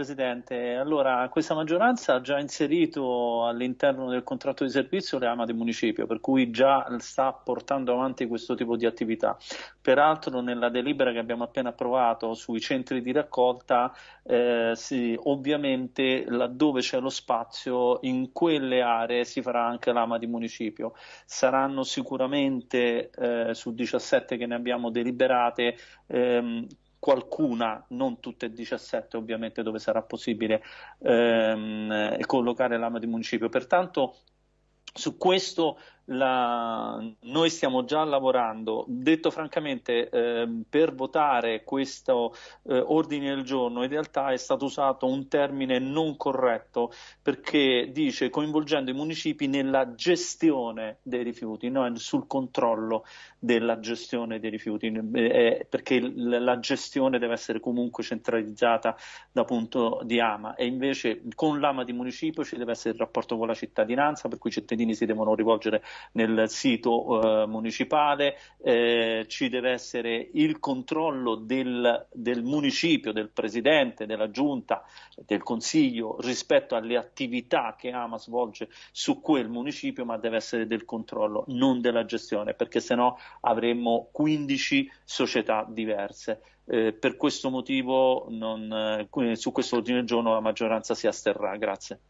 Presidente. Allora, questa maggioranza ha già inserito all'interno del contratto di servizio le AMA del municipio, per cui già sta portando avanti questo tipo di attività. Peraltro, nella delibera che abbiamo appena approvato sui centri di raccolta, eh, sì, ovviamente laddove c'è lo spazio, in quelle aree si farà anche l'AMA di municipio. Saranno sicuramente eh, su 17 che ne abbiamo deliberate. Ehm, qualcuna, non tutte e 17 ovviamente dove sarà possibile ehm, collocare l'ama di municipio. Pertanto su questo la, noi stiamo già lavorando, detto francamente, eh, per votare questo eh, ordine del giorno in realtà è stato usato un termine non corretto perché dice coinvolgendo i municipi nella gestione dei rifiuti, non sul controllo della gestione dei rifiuti, eh, perché la gestione deve essere comunque centralizzata da punto di AMA. E invece con l'AMA di municipio ci deve essere il rapporto con la cittadinanza per cui i cittadini si devono rivolgere nel sito eh, municipale, eh, ci deve essere il controllo del, del, municipio, del presidente, della giunta, del consiglio rispetto alle attività che Ama svolge su quel municipio, ma deve essere del controllo, non della gestione, perché sennò avremmo 15 società diverse. Eh, per questo motivo non, eh, su questo ordine del giorno la maggioranza si asterrà. Grazie.